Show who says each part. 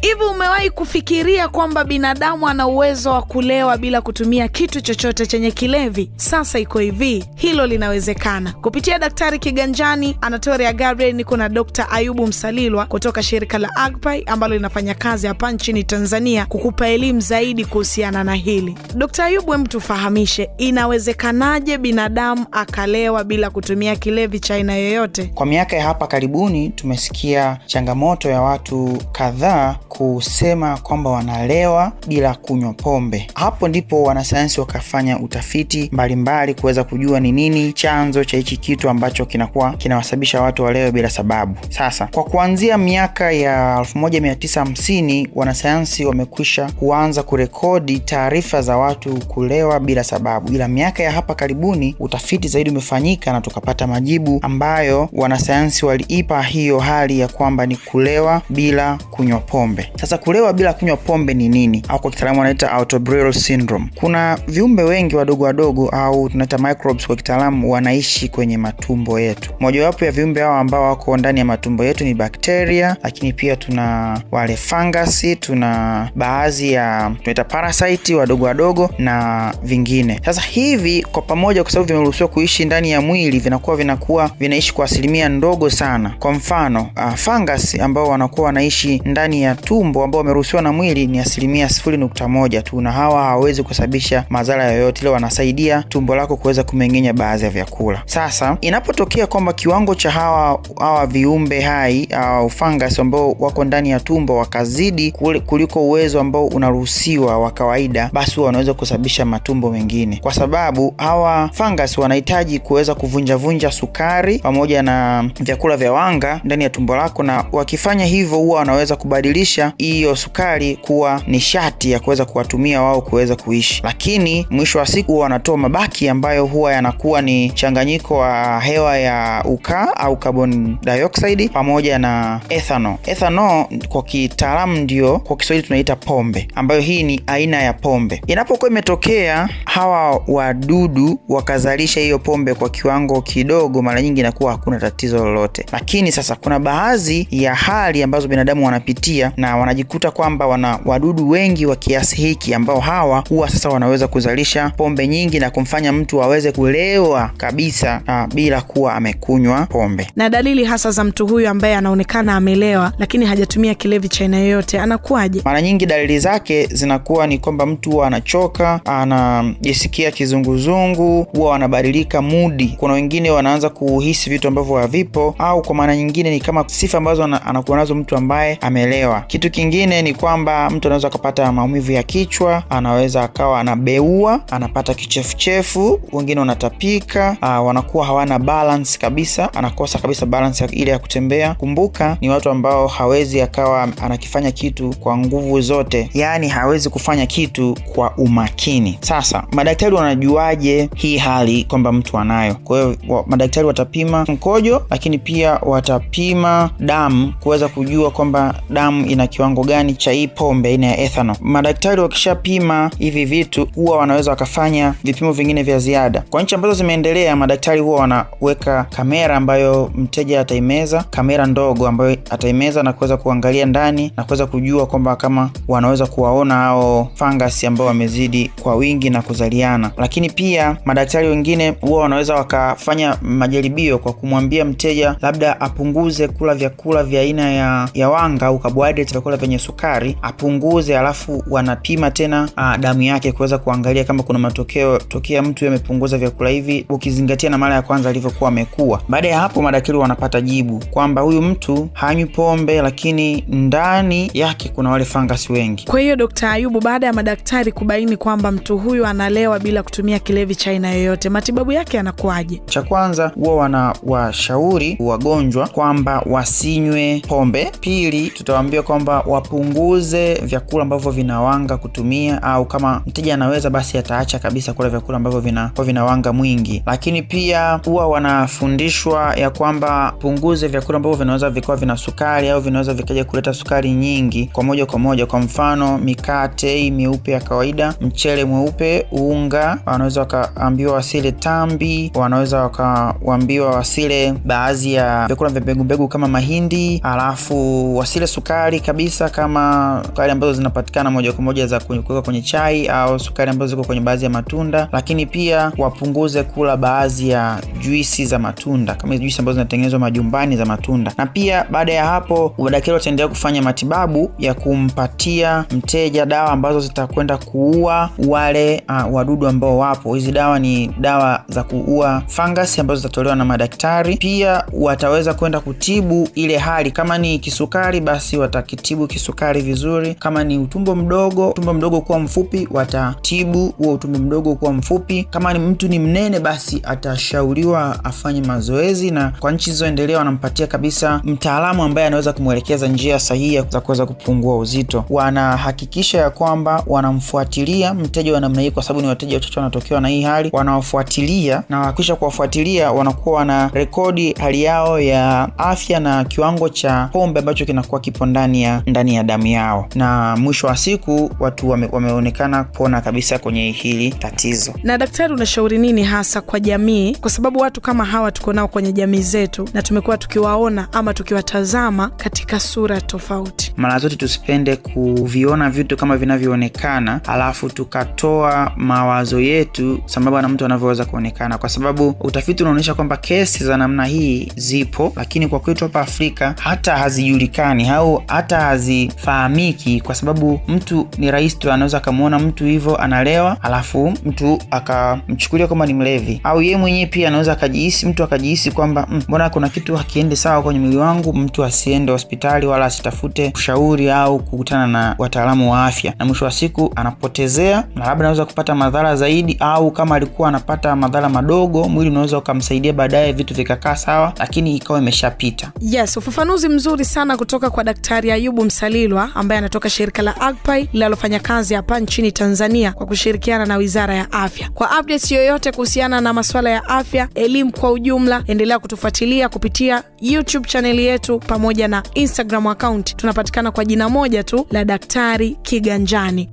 Speaker 1: Hivi umewahi kufikiria kwamba binadamu ana uwezo wa kulewa bila kutumia kitu chochote chenye kilevi? Sasa iko hivi, hilo linawezekana kupitia Daktari Kiganjani, Anatoria Gabriel. Niko na Dr. Ayubu Msalilwa kutoka shirika la Agpai ambalo linafanya kazi hapa nchini Tanzania kukupa elimu zaidi kuhusiana na hili. Dr. Ayubu, hem, tufahamishe, inawezekanaje binadamu akalewa bila kutumia kilevi cha aina yoyote?
Speaker 2: Kwa miaka ya hapa karibuni tumesikia changamoto ya watu kadhaa kusema kwamba wanalewa bila kunywa pombe. Hapo ndipo wanasayansi wakafanya utafiti mbalimbali kuweza kujua ni nini chanzo cha hichi kitu ambacho kinakuwa kinawasababisha watu walewe bila sababu. Sasa kwa kuanzia miaka ya 1950 wanasayansi wamekwisha kuanza kurekodi taarifa za watu kulewa bila sababu, ila miaka ya hapa karibuni utafiti zaidi umefanyika na tukapata majibu ambayo wanasayansi waliipa hiyo hali ya kwamba ni kulewa bila kunywa pombe. Sasa kulewa bila kunywa pombe ni nini, au kwa kitaalamu wanaita autobril syndrome. Kuna viumbe wengi wadogo wadogo au tunaita microbes kwa kitaalamu, wanaishi kwenye matumbo yetu. Mojawapo ya viumbe hao ambao wako ndani ya matumbo yetu ni bakteria, lakini pia tuna wale fangasi, tuna baadhi ya tunaita parasite wadogo wadogo na vingine. Sasa hivi kwa pamoja, kwa sababu vimeruhusiwa kuishi ndani ya mwili, vinakuwa vinakuwa vinaishi kwa asilimia ndogo sana. Kwa mfano uh, fangasi ambao wanakuwa wanaishi ndani ya tumbo ambao wameruhusiwa na mwili ni asilimia sifuri nukta moja tu, na hawa hawawezi kusababisha madhara yoyote, ile wanasaidia tumbo lako kuweza kumeng'enya baadhi ya vyakula. Sasa inapotokea kwamba kiwango cha hawa hawa viumbe hai au fungus ambao wako ndani ya tumbo wakazidi kuliko uwezo ambao unaruhusiwa wa kawaida, basi wanaweza kusababisha matumbo mengine, kwa sababu hawa fungus wanahitaji kuweza kuvunjavunja sukari pamoja na vyakula vya wanga ndani ya tumbo lako, na wakifanya hivyo huwa wanaweza kubadilisha hiyo sukari kuwa nishati ya kuweza kuwatumia wao kuweza kuishi, lakini mwisho wa siku wanatoa mabaki ambayo huwa yanakuwa ni changanyiko wa hewa ya ukaa au carbon dioxide pamoja na ethanol. Ethanol kwa kitaalamu ndio kwa Kiswahili tunaita pombe, ambayo hii ni aina ya pombe. Inapokuwa imetokea hawa wadudu wakazalisha hiyo pombe kwa kiwango kidogo, mara nyingi inakuwa hakuna tatizo lolote, lakini sasa kuna baadhi ya hali ambazo binadamu wanapitia na wanajikuta kwamba wana wadudu wengi wa kiasi hiki ambao hawa huwa sasa wanaweza kuzalisha pombe nyingi na kumfanya mtu aweze kulewa kabisa na bila kuwa amekunywa pombe.
Speaker 1: Na dalili hasa za mtu huyu ambaye anaonekana amelewa lakini hajatumia kilevi cha aina yoyote anakuwaje?
Speaker 2: Mara nyingi dalili zake zinakuwa ni kwamba mtu huwa anachoka, anajisikia kizunguzungu, huwa wanabadilika mudi. Kuna wengine wanaanza kuhisi vitu ambavyo havipo, au kwa maana nyingine ni kama sifa ambazo anakuwa nazo mtu ambaye amelewa. Kitu kingine ni kwamba mtu anaweza akapata maumivu ya kichwa, anaweza akawa anabeua, anapata kichefuchefu, wengine wanatapika, uh, wanakuwa hawana balance kabisa, anakosa kabisa balance ile ya kutembea. Kumbuka ni watu ambao hawezi akawa anakifanya kitu kwa nguvu zote, yaani hawezi kufanya kitu kwa umakini. Sasa madaktari wanajuaje hii hali kwamba mtu anayo? Kwa hiyo madaktari watapima mkojo, lakini pia watapima damu kuweza kujua kwamba damu ina kiwango gani cha hii pombe aina ya ethanol. Madaktari wakishapima hivi vitu, huwa wanaweza wakafanya vipimo vingine vya ziada. Kwa nchi ambazo zimeendelea, madaktari huwa wanaweka kamera ambayo mteja ataimeza, kamera ndogo ambayo ataimeza na kuweza kuangalia ndani na kuweza kujua kwamba kama wanaweza kuwaona hao fangasi ambao wamezidi kwa wingi na kuzaliana. Lakini pia madaktari wengine huwa wanaweza wakafanya majaribio kwa kumwambia mteja labda apunguze kula vyakula vya aina ya, ya wanga au carbohydrates, vyakula vyenye sukari apunguze, alafu wanapima tena a, damu yake kuweza kuangalia kama kuna matokeo tokea mtu amepunguza vyakula hivi, ukizingatia na mara ya kwanza alivyokuwa amekuwa. Baada ya hapo, madaktari wanapata jibu kwamba huyu mtu hanywi pombe, lakini ndani yake kuna wale fangasi wengi.
Speaker 1: Kwa hiyo Dkt. Ayubu, baada ya madaktari kubaini kwamba mtu huyu analewa bila kutumia kilevi cha aina yoyote, matibabu yake yanakuwaje?
Speaker 2: Cha kwanza huwa wanawashauri wagonjwa kwamba wasinywe pombe. Pili, tutawaambia kwamba wapunguze vyakula ambavyo vinawanga kutumia, au kama mteja anaweza basi ataacha kabisa kula vyakula ambavyo vina vinawanga mwingi. Lakini pia huwa wanafundishwa ya kwamba punguze vyakula ambavyo vinaweza vikawa vina sukari au vinaweza vikaja kuleta sukari nyingi kwa moja kwa moja. Kwa mfano mikate hii meupe ya kawaida, mchele mweupe, unga. Wanaweza wakaambiwa wasile tambi, wanaweza wakaambiwa wasile baadhi ya vyakula vya mbegu mbegu kama mahindi, alafu wasile sukari kabisa kama sukari ambazo zinapatikana moja kwa moja za kuweka kwenye chai au sukari ambazo ziko kwenye baadhi ya matunda, lakini pia wapunguze kula baadhi ya juisi za matunda kama juisi ambazo zinatengenezwa majumbani za matunda. Na pia baada ya hapo, madaktari wataendelea kufanya matibabu ya kumpatia mteja dawa ambazo zitakwenda kuua wale uh, wadudu ambao wapo. Hizi dawa ni dawa za kuua fangasi ambazo zitatolewa na madaktari. Pia wataweza kwenda kutibu ile hali, kama ni kisukari, basi watakitibu kisukari vizuri. Kama ni utumbo mdogo, utumbo mdogo kuwa mfupi, watatibu huo utumbo mdogo kuwa mfupi. Kama ni mtu ni mnene, basi atashauriwa afanye mazoezi, na kwa nchi zilizoendelea wanampatia kabisa mtaalamu ambaye anaweza kumwelekeza njia sahihi za kuweza kupungua uzito. Wanahakikisha ya kwamba wanamfuatilia mteja wa namna hii, kwa sababu ni wateja wachache wanatokewa na hii hali, wanawafuatilia na wakisha kuwafuatilia, wanakuwa wana rekodi hali yao ya afya na kiwango cha pombe ambacho kinakuwa kipo ndani ya ndani ya damu yao, na mwisho wa siku watu wame, wameonekana kupona kabisa kwenye hili tatizo.
Speaker 1: Na daktari, unashauri nini hasa kwa jamii, kwa sababu watu kama hawa tuko nao kwenye jamii zetu na tumekuwa tukiwaona ama tukiwatazama katika sura tofauti.
Speaker 2: Mara zote tusipende kuviona vitu kama vinavyoonekana, alafu tukatoa mawazo yetu sambamba na mtu anavyoweza kuonekana, kwa sababu utafiti unaonyesha kwamba kesi za namna hii zipo, lakini kwa kwetu hapa Afrika hata hazijulikani au hata hazifahamiki, kwa sababu mtu ni rahisi tu, anaweza akamwona mtu hivyo analewa, alafu mtu akamchukulia kwamba ni mlevi, au yeye mwenyewe pia anaweza akajihisi, mtu akajihisi kwamba mbona mm, kuna kitu hakiende sawa kwenye mwili wangu, mtu asiende hospitali wala asitafute ushauri au kukutana na wataalamu wa afya, na mwisho wa siku anapotezea na labda anaweza kupata madhara zaidi, au kama alikuwa anapata madhara madogo, mwili unaweza ukamsaidia baadaye, vitu vikakaa sawa, lakini ikawa imeshapita.
Speaker 1: Yes, ufafanuzi mzuri sana kutoka kwa Daktari Ayubu Msalilwa ambaye anatoka shirika la AGPAI linalofanya kazi hapa nchini Tanzania kwa kushirikiana na Wizara ya Afya. Kwa updates yoyote kuhusiana na masuala ya afya, elimu kwa ujumla, endelea kutufuatilia kupitia YouTube chaneli yetu pamoja na Instagram account. Tunapatikana kwa jina moja tu la Daktari Kiganjani.